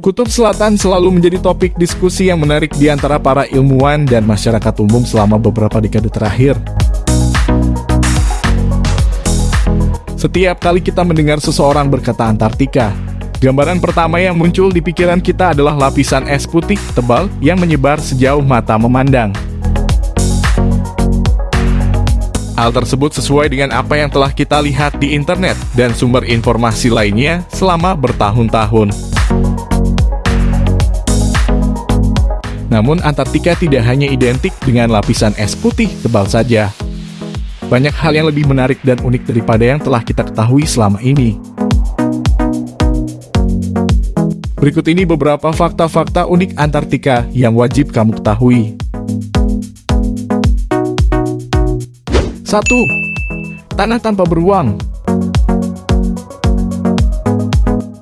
Kutub Selatan selalu menjadi topik diskusi yang menarik di antara para ilmuwan dan masyarakat umum selama beberapa dekade terakhir. Setiap kali kita mendengar seseorang berkata Antartika, gambaran pertama yang muncul di pikiran kita adalah lapisan es putih tebal yang menyebar sejauh mata memandang. Hal tersebut sesuai dengan apa yang telah kita lihat di internet dan sumber informasi lainnya selama bertahun-tahun. Namun Antartika tidak hanya identik dengan lapisan es putih tebal saja. Banyak hal yang lebih menarik dan unik daripada yang telah kita ketahui selama ini. Berikut ini beberapa fakta-fakta unik Antartika yang wajib kamu ketahui. 1. Tanah tanpa beruang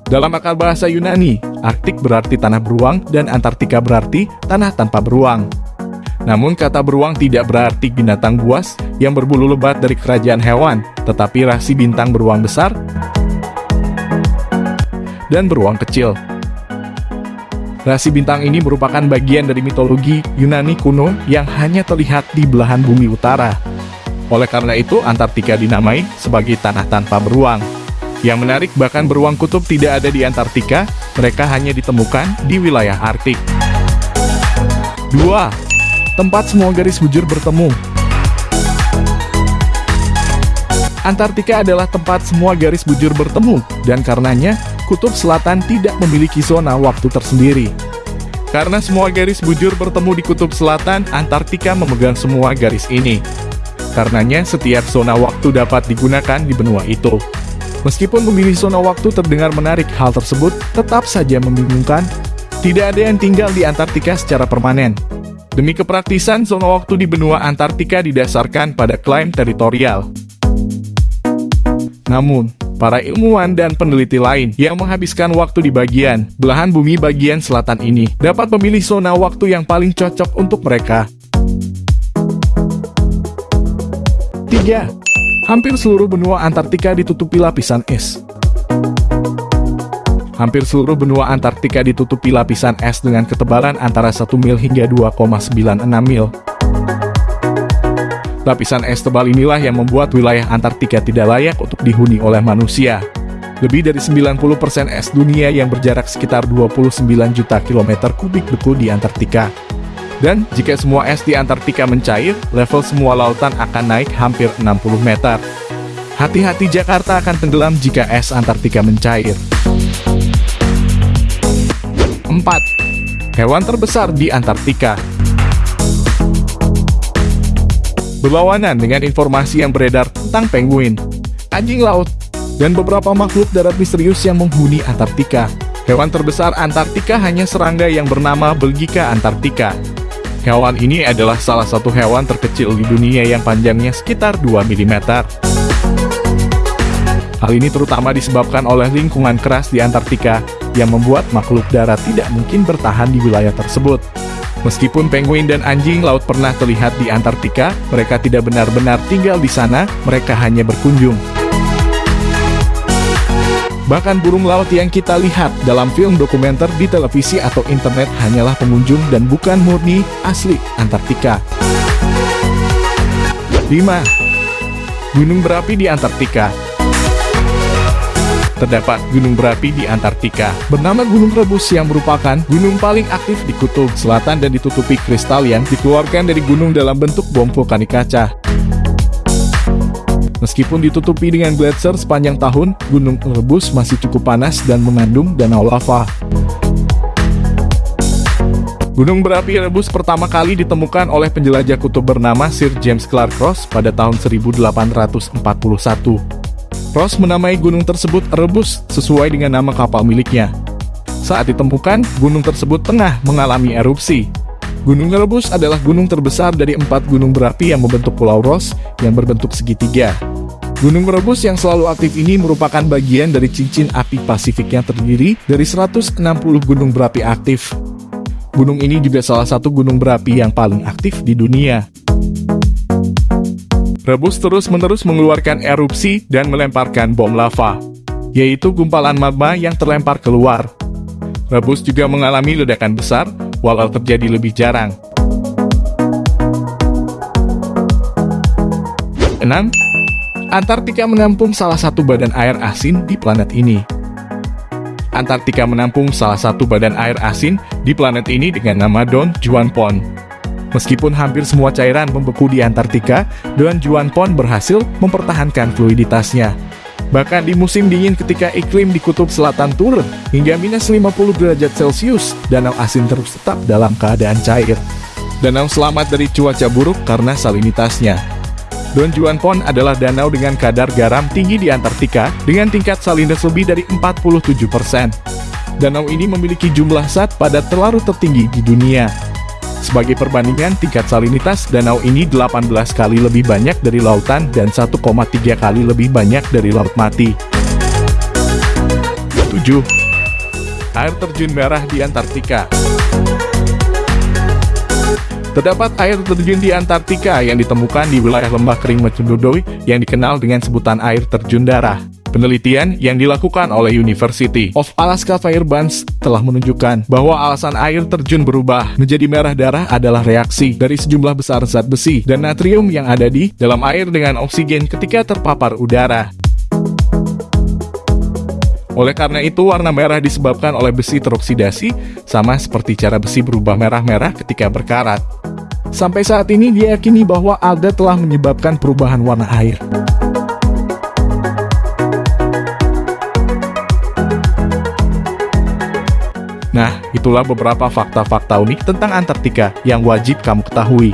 Dalam akar bahasa Yunani, Arktik berarti tanah beruang dan Antartika berarti tanah tanpa beruang. Namun kata beruang tidak berarti binatang buas yang berbulu lebat dari kerajaan hewan, tetapi rasi bintang beruang besar dan beruang kecil. Rasi bintang ini merupakan bagian dari mitologi Yunani kuno yang hanya terlihat di belahan bumi utara. Oleh karena itu, Antartika dinamai sebagai tanah tanpa beruang. Yang menarik, bahkan beruang kutub tidak ada di Antartika, mereka hanya ditemukan di wilayah Arktik. 2. Tempat semua garis bujur bertemu Antartika adalah tempat semua garis bujur bertemu, dan karenanya, Kutub Selatan tidak memiliki zona waktu tersendiri. Karena semua garis bujur bertemu di Kutub Selatan, Antartika memegang semua garis ini. Karenanya, setiap zona waktu dapat digunakan di benua itu. Meskipun memilih zona waktu terdengar menarik, hal tersebut tetap saja membingungkan. Tidak ada yang tinggal di Antartika secara permanen. Demi kepraktisan, zona waktu di benua Antartika didasarkan pada klaim teritorial. Namun, para ilmuwan dan peneliti lain yang menghabiskan waktu di bagian belahan bumi bagian selatan ini dapat memilih zona waktu yang paling cocok untuk mereka. 3. Hampir seluruh benua Antartika ditutupi lapisan es. Hampir seluruh benua Antartika ditutupi lapisan es dengan ketebalan antara 1 mil hingga 2,96 mil. Lapisan es tebal inilah yang membuat wilayah Antartika tidak layak untuk dihuni oleh manusia. Lebih dari 90% es dunia yang berjarak sekitar 29 juta kilometer kubik beku di Antartika. Dan jika semua es di Antartika mencair, level semua lautan akan naik hampir 60 meter. Hati-hati Jakarta akan tenggelam jika es Antartika mencair. 4. Hewan terbesar di Antartika Berlawanan dengan informasi yang beredar tentang penguin, anjing laut, dan beberapa makhluk darat misterius yang menghuni Antartika. Hewan terbesar Antartika hanya serangga yang bernama Belgica antarctica Hewan ini adalah salah satu hewan terkecil di dunia yang panjangnya sekitar 2 mm. Hal ini terutama disebabkan oleh lingkungan keras di Antartika yang membuat makhluk darat tidak mungkin bertahan di wilayah tersebut. Meskipun penguin dan anjing laut pernah terlihat di Antartika, mereka tidak benar-benar tinggal di sana, mereka hanya berkunjung. Bahkan burung laut yang kita lihat dalam film dokumenter di televisi atau internet hanyalah pengunjung dan bukan murni asli Antartika. 5. Gunung berapi di Antartika Terdapat gunung berapi di Antartika, bernama Gunung Rebus yang merupakan gunung paling aktif di kutub selatan dan ditutupi kristal yang dikeluarkan dari gunung dalam bentuk bom vulkanik kaca. Meskipun ditutupi dengan gletser sepanjang tahun, Gunung Elbrus masih cukup panas dan mengandung danau lava. Gunung berapi Elbrus pertama kali ditemukan oleh penjelajah kutub bernama Sir James Clark Ross pada tahun 1841. Ross menamai gunung tersebut Erebus sesuai dengan nama kapal miliknya. Saat ditemukan, gunung tersebut tengah mengalami erupsi. Gunung Erebus adalah gunung terbesar dari empat gunung berapi yang membentuk Pulau Ross yang berbentuk segitiga. Gunung Merebus yang selalu aktif ini merupakan bagian dari cincin api Pasifik yang terdiri dari 160 gunung berapi aktif. Gunung ini juga salah satu gunung berapi yang paling aktif di dunia. Rebus terus-menerus mengeluarkan erupsi dan melemparkan bom lava, yaitu gumpalan magma yang terlempar keluar. Rebus juga mengalami ledakan besar, walau terjadi lebih jarang. 6. Antartika menampung salah satu badan air asin di planet ini. Antartika menampung salah satu badan air asin di planet ini dengan nama Don Juan Pond. Meskipun hampir semua cairan membeku di Antartika, Don Juan Pond berhasil mempertahankan fluiditasnya. Bahkan di musim dingin ketika iklim di kutub selatan turun hingga minus 50 derajat Celcius, danau asin terus tetap dalam keadaan cair. Danau selamat dari cuaca buruk karena salinitasnya. Don Juan Pond adalah danau dengan kadar garam tinggi di Antartika dengan tingkat salinitas lebih dari 47%. Danau ini memiliki jumlah zat padat terlalu tertinggi di dunia. Sebagai perbandingan, tingkat salinitas danau ini 18 kali lebih banyak dari lautan dan 1,3 kali lebih banyak dari laut mati. 7. Air terjun merah di Antartika Terdapat air terjun di Antartika yang ditemukan di wilayah lembah kering McMurdo yang dikenal dengan sebutan air terjun darah. Penelitian yang dilakukan oleh University of Alaska Fairbanks telah menunjukkan bahwa alasan air terjun berubah menjadi merah darah adalah reaksi dari sejumlah besar zat besi dan natrium yang ada di dalam air dengan oksigen ketika terpapar udara. Oleh karena itu, warna merah disebabkan oleh besi teroksidasi, sama seperti cara besi berubah merah-merah ketika berkarat. Sampai saat ini diyakini bahwa alga telah menyebabkan perubahan warna air. Nah, itulah beberapa fakta-fakta unik tentang Antartika yang wajib kamu ketahui.